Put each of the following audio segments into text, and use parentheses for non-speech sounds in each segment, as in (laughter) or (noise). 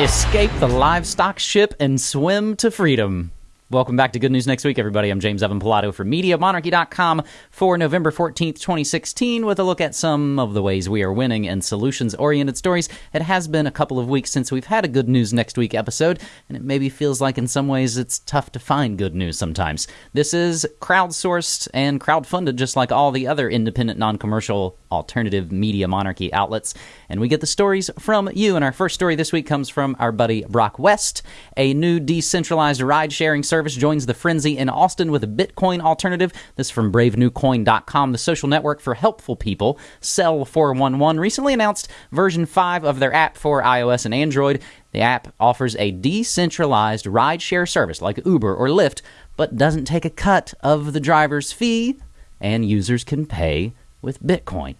Escape the livestock ship and swim to freedom. Welcome back to Good News Next Week, everybody. I'm James Evan Pilato for MediaMonarchy.com for November 14th, 2016, with a look at some of the ways we are winning in solutions oriented stories. It has been a couple of weeks since we've had a Good News Next Week episode, and it maybe feels like in some ways it's tough to find good news sometimes. This is crowdsourced and crowdfunded, just like all the other independent, non commercial, alternative media monarchy outlets. And we get the stories from you. And our first story this week comes from our buddy Brock West. A new decentralized ride sharing service joins the frenzy in Austin with a Bitcoin alternative. This from bravenewcoin.com, the social network for helpful people. Cell 411 recently announced version 5 of their app for iOS and Android. The app offers a decentralized rideshare service like Uber or Lyft, but doesn't take a cut of the driver's fee, and users can pay with Bitcoin.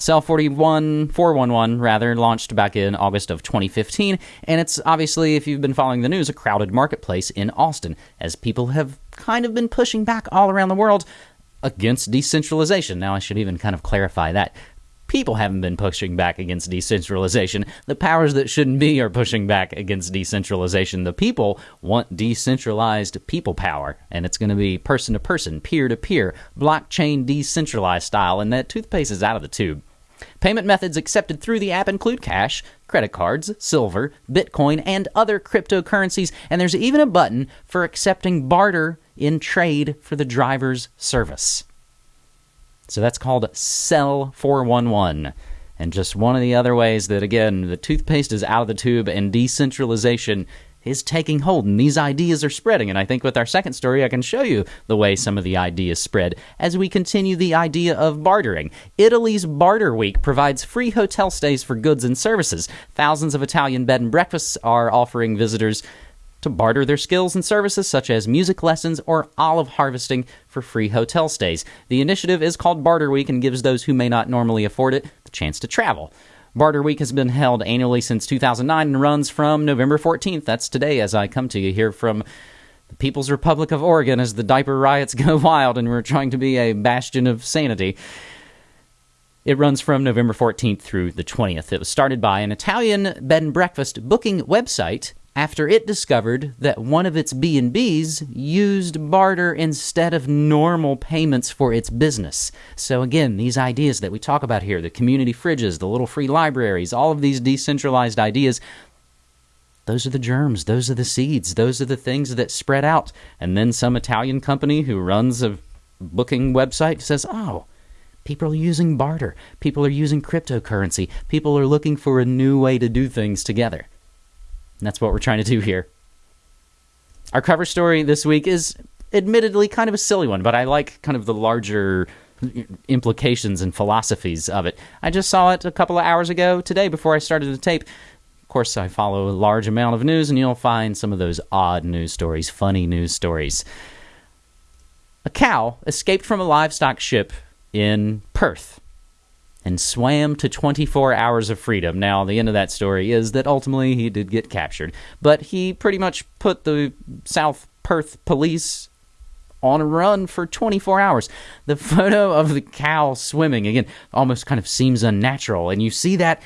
Cell 41 411 rather launched back in August of 2015 and it's obviously if you've been following the news a crowded marketplace in Austin as people have kind of been pushing back all around the world against decentralization. Now I should even kind of clarify that. People haven't been pushing back against decentralization. The powers that shouldn't be are pushing back against decentralization. The people want decentralized people power, and it's going to be person to person, peer to peer, blockchain decentralized style, and that toothpaste is out of the tube. Payment methods accepted through the app include cash, credit cards, silver, Bitcoin, and other cryptocurrencies, and there's even a button for accepting barter in trade for the driver's service. So that's called Cell 411. And just one of the other ways that, again, the toothpaste is out of the tube and decentralization is taking hold and these ideas are spreading. And I think with our second story, I can show you the way some of the ideas spread as we continue the idea of bartering. Italy's Barter Week provides free hotel stays for goods and services. Thousands of Italian bed and breakfasts are offering visitors to barter their skills and services such as music lessons or olive harvesting for free hotel stays. The initiative is called Barter Week and gives those who may not normally afford it the chance to travel. Barter Week has been held annually since 2009 and runs from November 14th. That's today as I come to you here from the People's Republic of Oregon as the diaper riots (laughs) go wild and we're trying to be a bastion of sanity. It runs from November 14th through the 20th. It was started by an Italian bed and breakfast booking website after it discovered that one of its B&Bs used barter instead of normal payments for its business. So again, these ideas that we talk about here, the community fridges, the little free libraries, all of these decentralized ideas, those are the germs, those are the seeds, those are the things that spread out. And then some Italian company who runs a booking website says, "Oh, People are using barter. People are using cryptocurrency. People are looking for a new way to do things together. And that's what we're trying to do here. Our cover story this week is admittedly kind of a silly one, but I like kind of the larger implications and philosophies of it. I just saw it a couple of hours ago today before I started the tape. Of course, I follow a large amount of news, and you'll find some of those odd news stories, funny news stories. A cow escaped from a livestock ship in Perth and swam to 24 hours of freedom. Now, the end of that story is that ultimately he did get captured, but he pretty much put the South Perth police on a run for 24 hours. The (laughs) photo of the cow swimming, again, almost kind of seems unnatural, and you see that.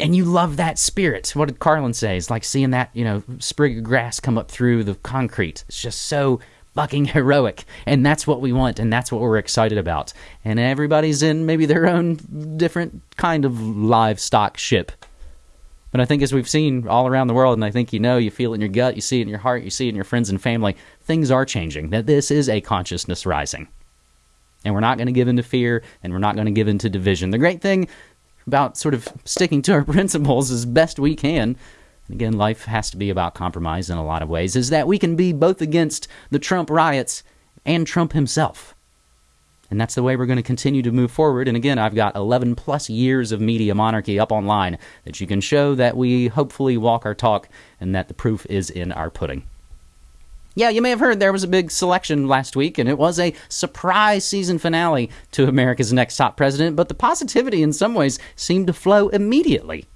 And you love that spirit. What did Carlin say? It's like seeing that, you know, sprig of grass come up through the concrete. It's just so fucking heroic. And that's what we want, and that's what we're excited about. And everybody's in maybe their own different kind of livestock ship. But I think as we've seen all around the world, and I think you know, you feel it in your gut, you see it in your heart, you see it in your friends and family, things are changing. That this is a consciousness rising. And we're not going to give in to fear, and we're not going to give in to division. The great thing about sort of sticking to our (laughs) principles as best we can again, life has to be about compromise in a lot of ways, is that we can be both against the Trump riots and Trump himself. And that's the way we're going to continue to move forward. And again, I've got 11 plus years of media monarchy up online that you can show that we hopefully walk our talk and that the proof is in our pudding. Yeah, you may have heard there was a big selection last week, and it was a surprise season finale to America's Next Top President, but the positivity in some ways seemed to flow immediately.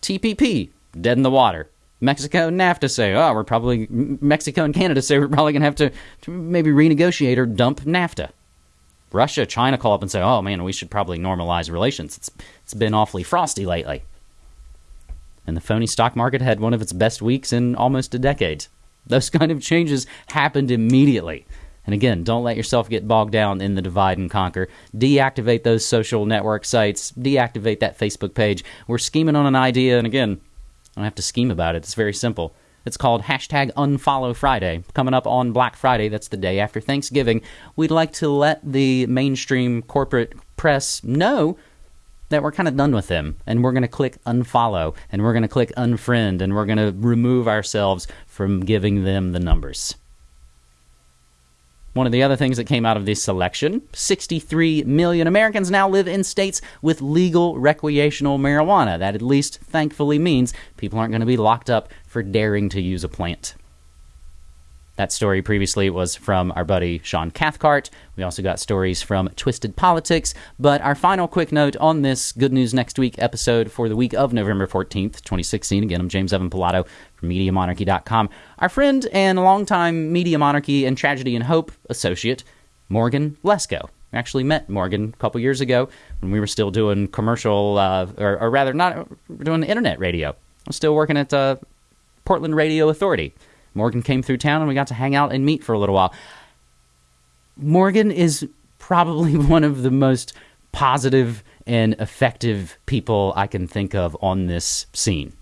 TPP, dead in the water. Mexico and NAFTA say, oh, we're probably, Mexico and Canada say we're probably going to have to, to maybe renegotiate or dump NAFTA. Russia, China call up and say, oh man, we should probably normalize relations. It's, it's been awfully frosty lately. and the phony stock market had one of its best weeks in almost a decade. Those (laughs) kind of changes happened immediately. And again, don't let yourself get bogged down in the divide and conquer. Deactivate those social network sites, deactivate that Facebook page. We're scheming on an idea, and again, I don't have to scheme about it. It's very simple. It's called hashtag Unfollow Friday. Coming up on Black Friday, that's the day after Thanksgiving, we'd like to let the mainstream corporate press know that we're kind of done with them and we're going to click unfollow and we're going to click unfriend and we're going to remove ourselves from giving them the numbers. One of the other things that came out of this election 63 million Americans now live in states with legal recreational marijuana. That at least thankfully means people aren't going to be locked up for daring to use a plant. That story previously was from our buddy Sean Cathcart. We also got stories from Twisted Politics. But our final quick note on this Good News Next Week episode for the week of November 14th, 2016. Again, I'm James Evan Pilato from MediaMonarchy.com. Our friend and longtime Media Monarchy and Tragedy and Hope associate, Morgan Lesko. We actually met Morgan a couple years ago when we were still doing commercial, uh, or, or, rather, not doing internet radio. I'm still working at uh, Portland Radio Authority. Morgan came through town and we got to hang out and meet for a little while. Morgan is probably (laughs) one of the most positive and effective people I can think of on this scene.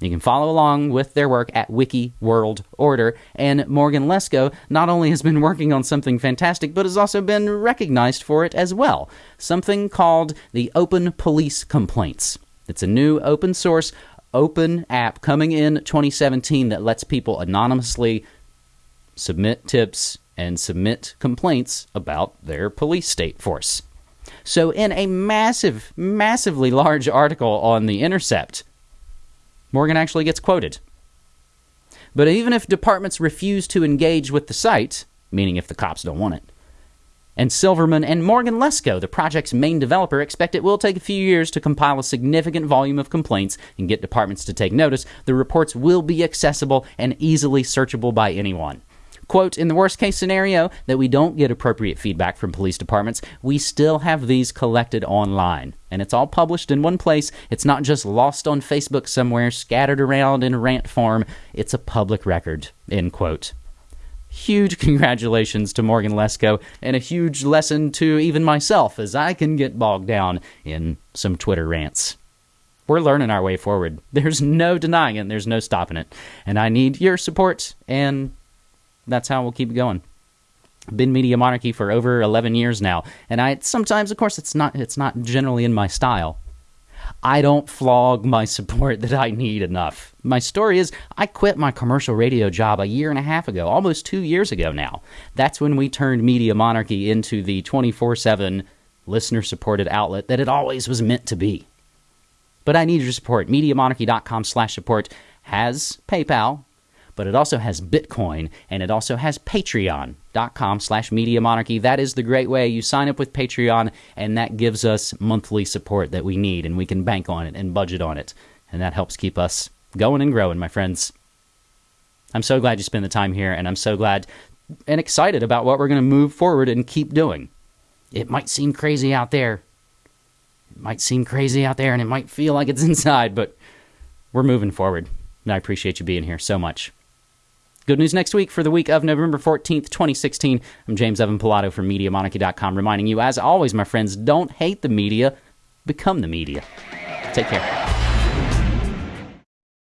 You can follow along with their work at Wiki World Order. And Morgan Lesko not only has been working on something fantastic, but has also been recognized for it as well. Something called the Open Police Complaints. It's a new open source open app coming in 2017 that lets people anonymously submit tips and submit complaints about their police state force. So, in a massive, massively large article on The Intercept, Morgan actually gets quoted. But even if departments refuse to engage with the site, meaning if the cops don't want it, and Silverman and Morgan Lesko, the project's main developer, expect it will take a few years to compile a significant volume of complaints and get departments to take notice. The reports will be accessible and easily searchable by anyone. Quote, in the worst case scenario that we don't get appropriate feedback from police departments, we still have these collected online. And it's all published in one place. It's not just lost on Facebook somewhere, scattered around in rant form. It's a public record, end quote huge congratulations to Morgan Lesko and a huge lesson to even myself as I can get bogged down in some Twitter rants. We're learning our way forward. There's no denying it, there's no stopping it. And I need your support, and that's how we'll keep going. been media monarchy for over 11 years now, and I sometimes, of course, it's not it's not generally in my style. I don't flog my support that I need enough. My story is I quit my commercial radio job a year and a half ago, almost two years ago now. That's when we turned Media Monarchy into the 24 7 listener supported outlet that it always was meant to be. But I need your support. MediaMonarchy.com slash support has PayPal, but it also has Bitcoin and it also has patreon.com slash media monarchy. That is the great way. You sign up with Patreon and that gives us monthly support that we need and we can bank on it and budget on it. And that helps keep us going and growing, my friends. I'm so glad you spend the time here and I'm so glad and excited about what we're going to move forward and keep doing. It might seem crazy out there. It might seem crazy out there and it might feel like it's (laughs) inside, but we're moving forward. And I appreciate you being here so much. Good news next week for the week of November 14th, 2016. I'm James Evan Pilato from MediaMonarchy.com, reminding you, as always, my friends, don't hate the media, become the media. Take care.